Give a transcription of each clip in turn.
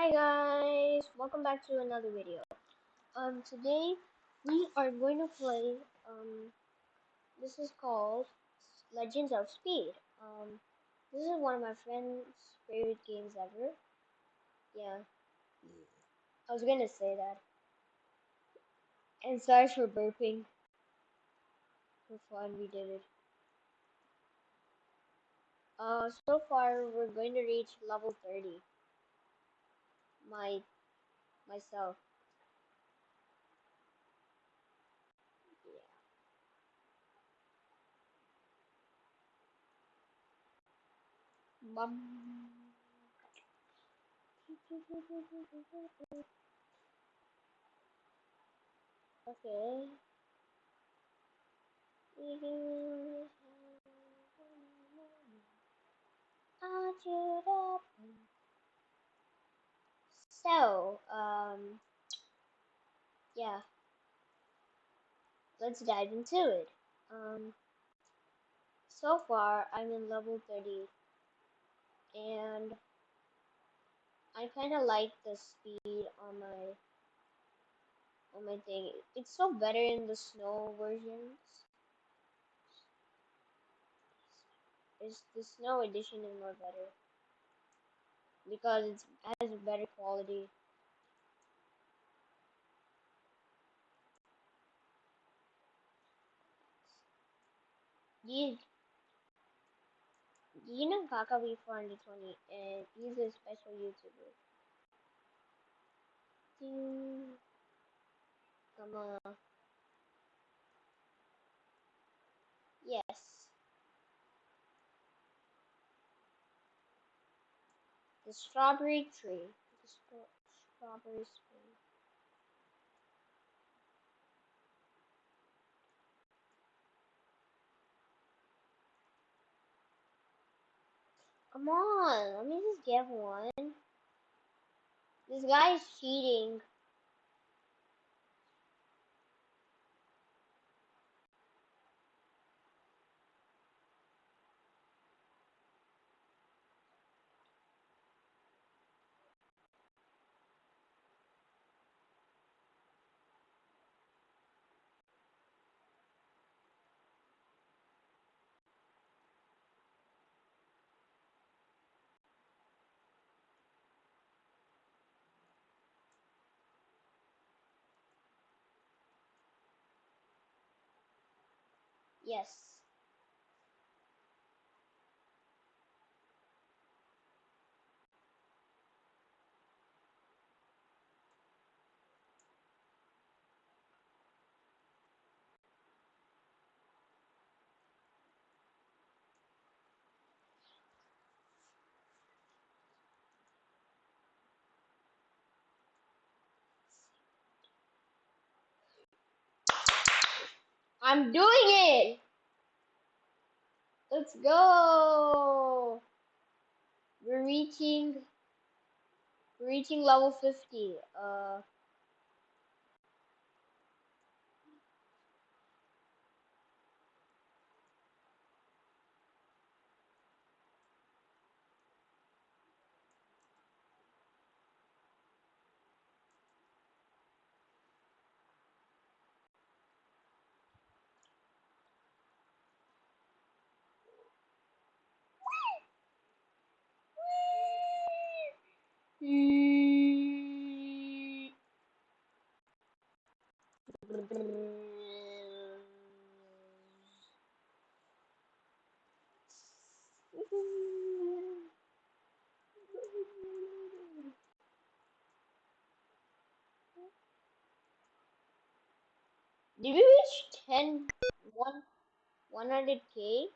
Hi guys, welcome back to another video. Um, today we are going to play. Um, this is called Legends of Speed. Um, this is one of my friend's favorite games ever. Yeah, I was gonna say that. And sorry for burping. For fun, we did it. Uh, so far we're going to reach level 30. My, myself. Mum. Okay. So, um, yeah. Let's dive into it. Um, so far, I'm in level 30, and I kind of like the speed on my on my thing. It's so better in the snow versions. It's the snow edition is more better because it has a better quality. You, you know Kaka V420 and he's a special YouTuber. Ding. Come on. Yes. The strawberry tree. The st strawberry tree. Come on, let me just get one. This guy is cheating. Yes. I'm doing it! Let's go! We're reaching we're reaching level 50. Uh Did we reach 10 1 100k?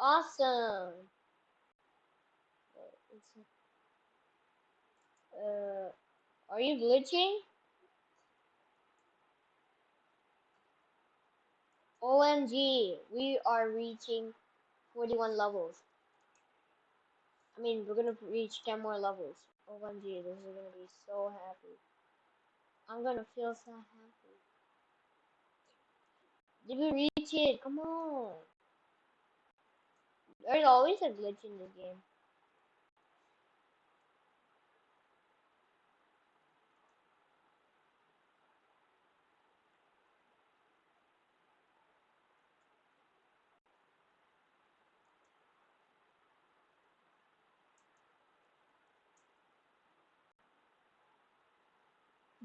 Awesome. Uh, are you glitching? OMG, we are reaching 41 levels. I mean, we're gonna reach 10 more levels. OMG, this is gonna be so happy. I'm gonna feel so happy. Did we reach it? Come on. There's always a glitch in this game.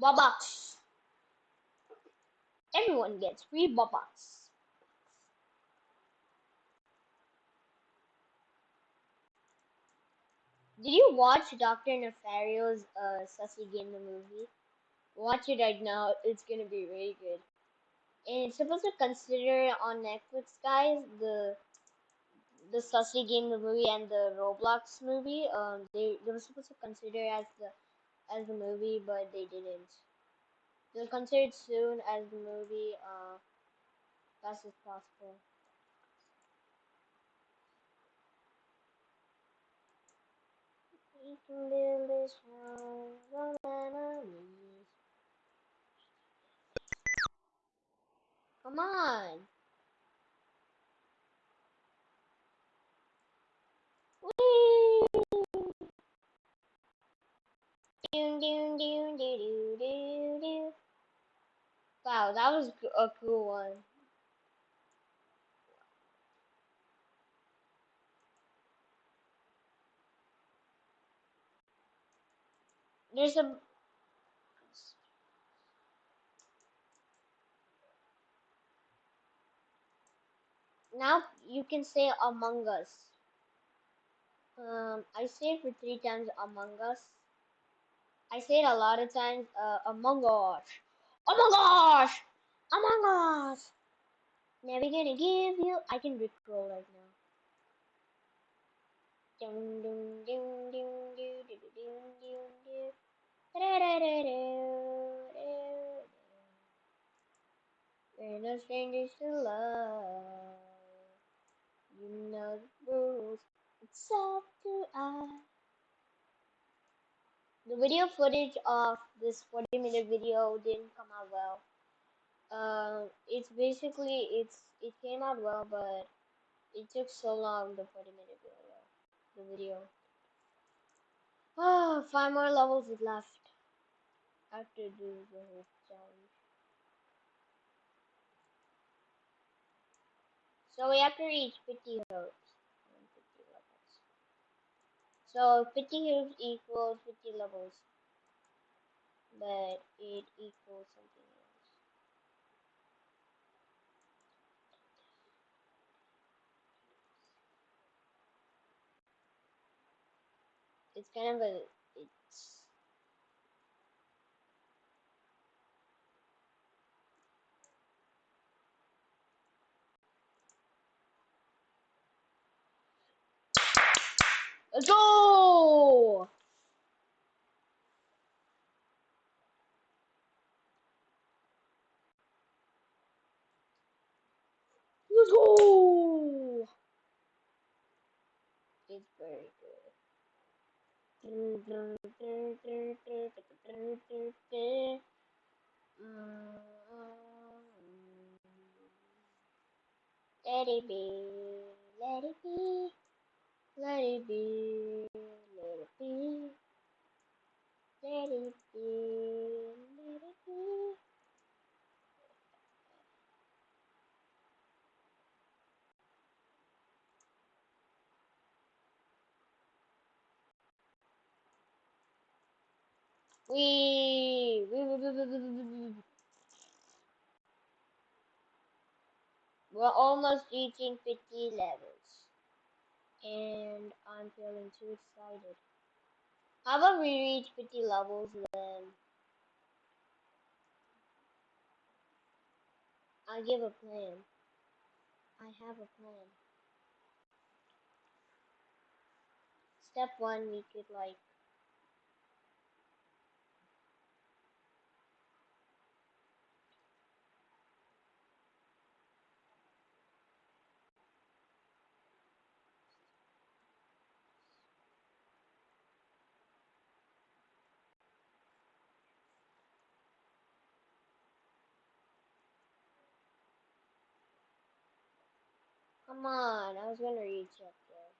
Robux. Everyone gets free Robux. Did you watch Dr. Nefario's uh, Sussy Game the movie? Watch it right now. It's gonna be really good. And it's supposed to consider on Netflix, guys, the the Sussy Game the movie and the Roblox movie. Um, they they were supposed to consider as the as the movie, but they didn't. They'll consider soon as the movie. Uh, fast as possible. Can build this. Come on. Whee! Doon, doon, doo, doo, doo, doo. Wow, that was a cool one. There's a now you can say Among Us. Um, I say it for three times Among Us. I say it a lot of times. Uh, Among Us. Among Us. Among Us. Never gonna give you. I can recall right now. Dun, dun, dun, dun, dun, dun, dun, dun, dun. Da-da-da-da-da-da-da. We're no strangers to love. You know the rules. It's up to us. The video footage of this 40 minute video didn't come out well. Uh, it's basically it's it came out well, but it took so long. The 40 minute video, the video. Ah, five more levels is left. Have to do the whole challenge. So we have to reach 50 hopes. 50 levels. So 50 hoops equals 50 levels, but it equals something else. It's kind of a it's let's go. Let's go. It's very good. Let it be, let it be, let it be, let it be, let it be, let it be. We, we, we, we, we, we, we, we. we're almost reaching 50 levels, and I'm feeling too excited. How about we reach 50 levels, then I give a plan. I have a plan. Step one, we could like Come on, I was gonna reach up there.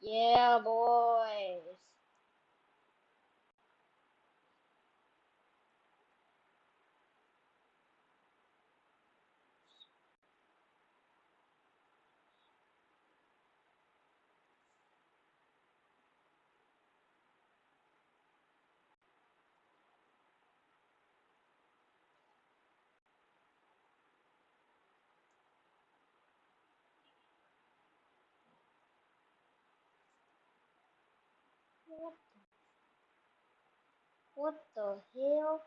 Yeah, boys. What the, what the hell?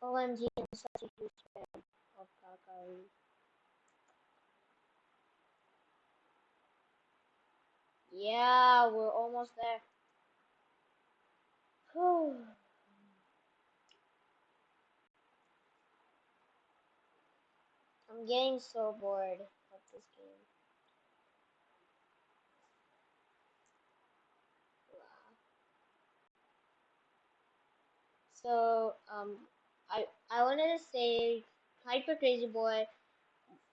OMG, I'm such a huge fan of Kakaroo. Yeah, we're almost there. I'm getting so bored of this game. So, um, I I wanted to say, Hyper Crazy Boy.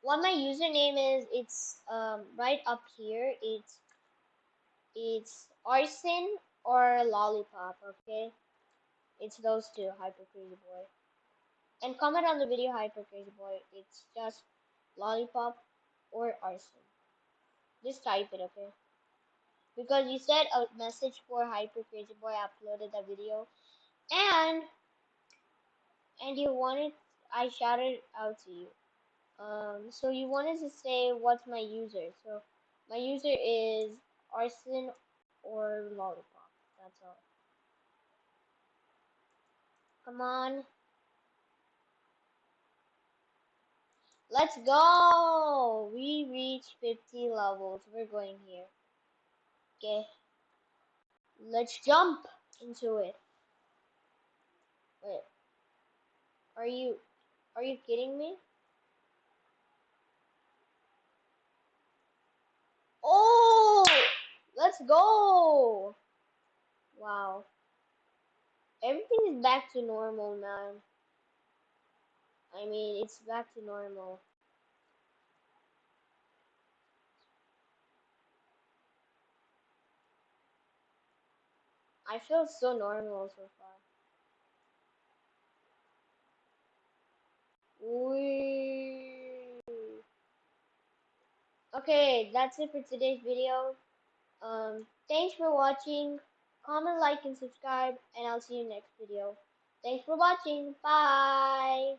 What my username is, it's um right up here. It's it's arson or lollipop. Okay, it's those two. Hyper Crazy Boy. And comment on the video, Hyper Crazy Boy. It's just lollipop or arson. Just type it, okay? Because you said a message for Hyper Crazy Boy uploaded a video, and and you wanted I shouted out to you. Um, so you wanted to say what's my user. So my user is arson or lollipop. That's all. Come on. Let's go! We reached 50 levels. We're going here. Okay. Let's jump into it. Wait. Are you are you kidding me? Oh! Let's go! Wow. Everything is back to normal, man. I mean, it's back to normal. I feel so normal so far. Wee. Okay, that's it for today's video. Um, thanks for watching. Comment, like, and subscribe, and I'll see you next video. Thanks for watching. Bye.